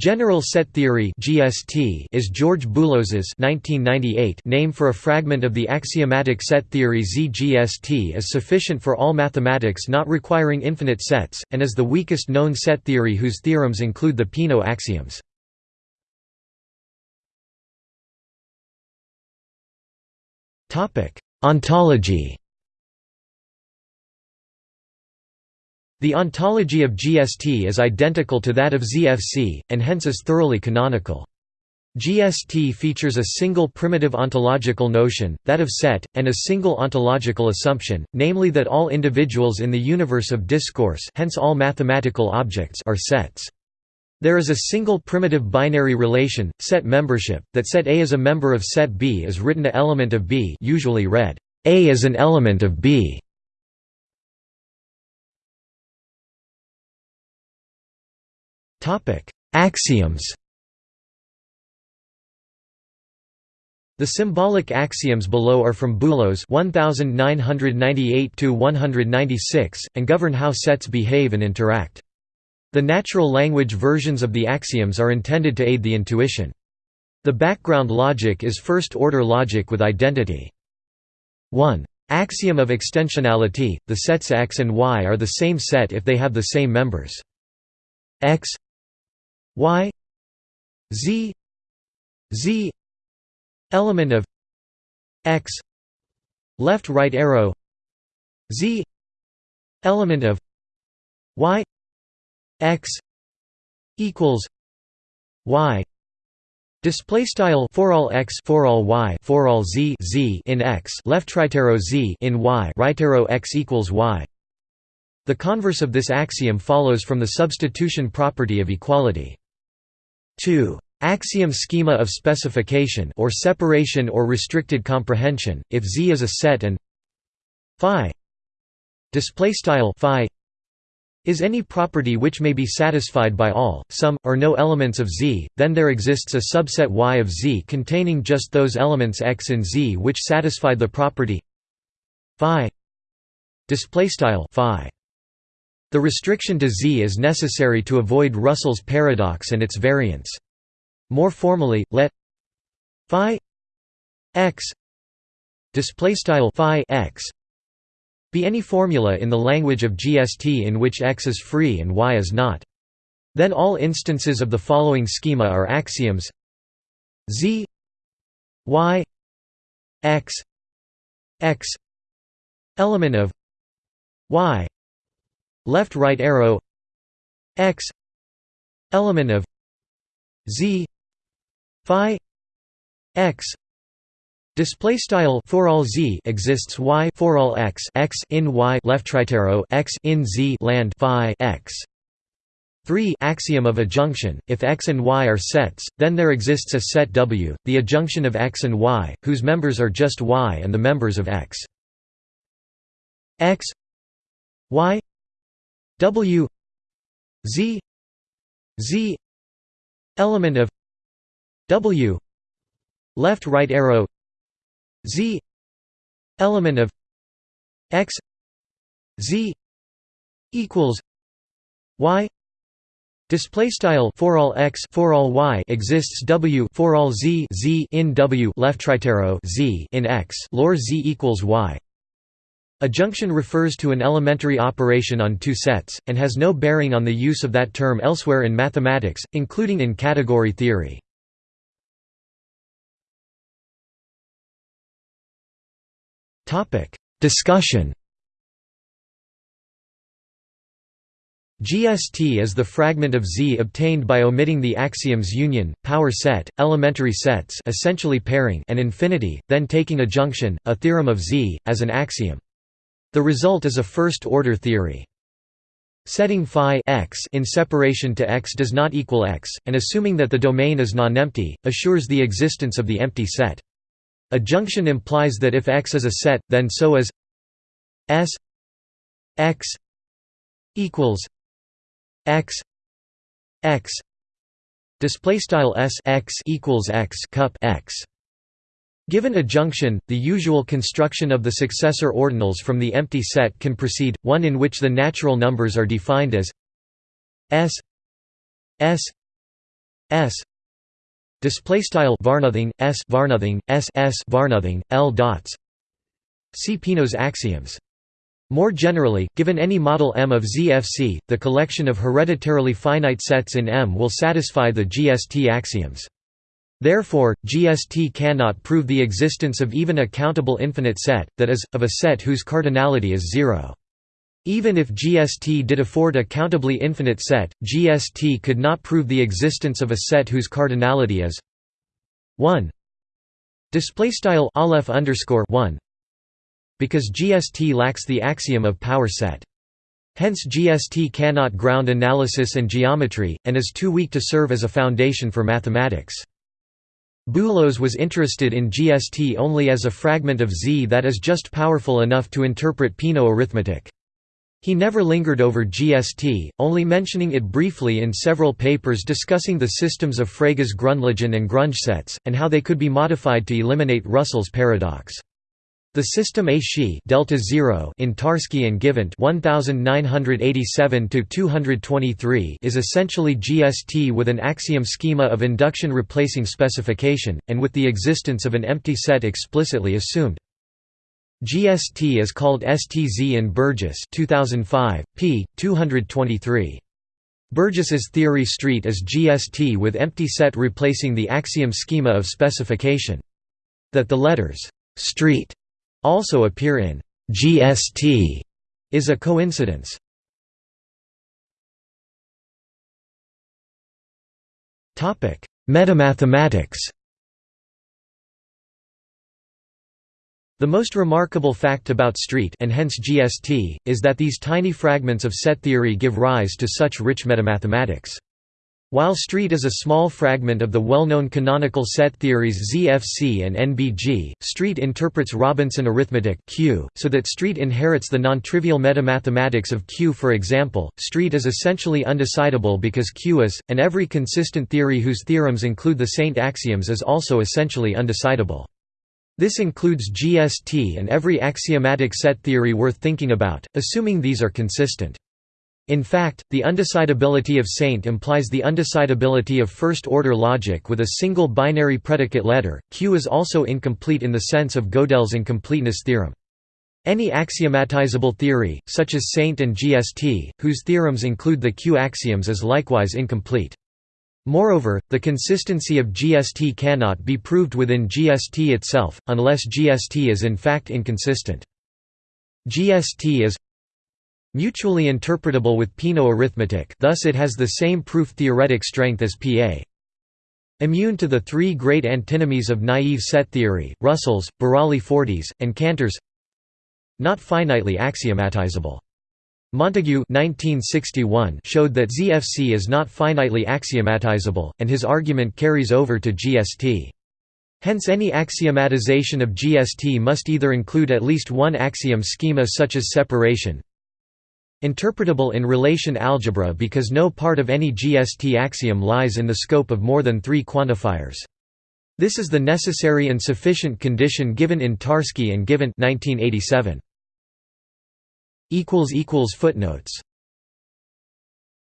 General set theory (GST) is George Boolos's (1998) name for a fragment of the axiomatic set theory ZGST is sufficient for all mathematics not requiring infinite sets, and is the weakest known set theory whose theorems include the Peano axioms. Topic: Ontology The ontology of GST is identical to that of ZFC, and hence is thoroughly canonical. GST features a single primitive ontological notion, that of set, and a single ontological assumption, namely that all individuals in the universe of discourse hence all mathematical objects are sets. There is a single primitive binary relation, set membership, that set A is a member of set B is written a element of B usually read, A is an element of B. Axioms The symbolic axioms below are from Boolos 1998 and govern how sets behave and interact. The natural language versions of the axioms are intended to aid the intuition. The background logic is first-order logic with identity. 1. Axiom of extensionality, the sets X and Y are the same set if they have the same members. X y z z element of x left right arrow z element of y x equals y Display style for all x for all y for all z z in x left right arrow z in y right arrow x equals y. The converse of this axiom follows from the substitution property of equality. 2. Axiom schema of specification or separation or restricted comprehension if Z is a set and phi display style phi is any property which may be satisfied by all, some, or no elements of Z, then there exists a subset Y of Z containing just those elements X and Z which satisfy the property phi display style phi. The restriction to Z is necessary to avoid Russell's paradox and its variants. More formally, let phi x phi x be any formula in the language of GST in which x is free and y is not. Then all instances of the following schema are axioms z y x x element of y left right arrow x element of z phi x Display style for all z exists y for all x x in y left right arrow x in z land phi x. 3 Axiom of adjunction If x and y are sets, then there exists a set W, the adjunction of x and y, whose members are just y and the members of x. x y W Z Z element of W left right arrow Z element of X Z equals Y Display style for all x for all y exists w for all z z in w left right arrow z in x lor z equals y. Adjunction refers to an elementary operation on two sets, and has no bearing on the use of that term elsewhere in mathematics, including in category theory. Discussion GST is the fragment of Z obtained by omitting the axioms union, power set, elementary sets essentially pairing and infinity, then taking adjunction, a theorem of Z, as an axiom. The result is a first-order theory. Setting phi x in separation to x does not equal x, and assuming that the domain is non-empty, assures the existence of the empty set. Adjunction implies that if x is a set, then so is s x equals x x display style s x equals x cup x Given adjunction, the usual construction of the successor ordinals from the empty set can proceed, one in which the natural numbers are defined as s s s. Display style varnothing s varnothing s s varnothing l dots. See Peano's axioms. More generally, given any model M of ZFC, the collection of hereditarily finite sets in M will satisfy the GST axioms. Therefore, GST cannot prove the existence of even a countable infinite set, that is, of a set whose cardinality is zero. Even if GST did afford a countably infinite set, GST could not prove the existence of a set whose cardinality is 1. Display style aleph underscore 1 because GST lacks the axiom of power set. Hence GST cannot ground analysis and geometry, and is too weak to serve as a foundation for mathematics. Boolos was interested in GST only as a fragment of Z that is just powerful enough to interpret Peano arithmetic. He never lingered over GST, only mentioning it briefly in several papers discussing the systems of Frege's Grundlagen and Grundgesetze, and how they could be modified to eliminate Russell's paradox. The system A Xi delta 0 in Tarski and Givant 1987 to 223 is essentially GST with an axiom schema of induction replacing specification and with the existence of an empty set explicitly assumed. GST is called STZ in Burgess 2005 p 223. Burgess's theory street is GST with empty set replacing the axiom schema of specification. That the letters street also appear in GST is a coincidence. Topic: Metamathematics. The most remarkable fact about street and hence GST is that these tiny fragments of set theory give rise to such rich metamathematics. While street is a small fragment of the well-known canonical set theories ZFC and NBG, street interprets Robinson arithmetic Q, so that street inherits the non-trivial metamathematics of Q for example, street is essentially undecidable because Q is, and every consistent theory whose theorems include the Saint axioms is also essentially undecidable. This includes GST and every axiomatic set theory worth thinking about, assuming these are consistent. In fact, the undecidability of Saint implies the undecidability of first-order logic with a single binary predicate letter. Q is also incomplete in the sense of Gödel's incompleteness theorem. Any axiomatizable theory, such as Saint and GST, whose theorems include the Q axioms is likewise incomplete. Moreover, the consistency of GST cannot be proved within GST itself, unless GST is in fact inconsistent. GST is Mutually interpretable with Peano arithmetic thus it has the same proof-theoretic strength as PA. Immune to the three great antinomies of naive set theory, Russell's, Burali-Forti's, and Cantor's Not finitely axiomatizable. Montague 1961 showed that ZFC is not finitely axiomatizable, and his argument carries over to GST. Hence any axiomatization of GST must either include at least one axiom schema such as separation, Interpretable in relation algebra because no part of any GST axiom lies in the scope of more than three quantifiers. This is the necessary and sufficient condition given in Tarski and Givant 1987. Footnotes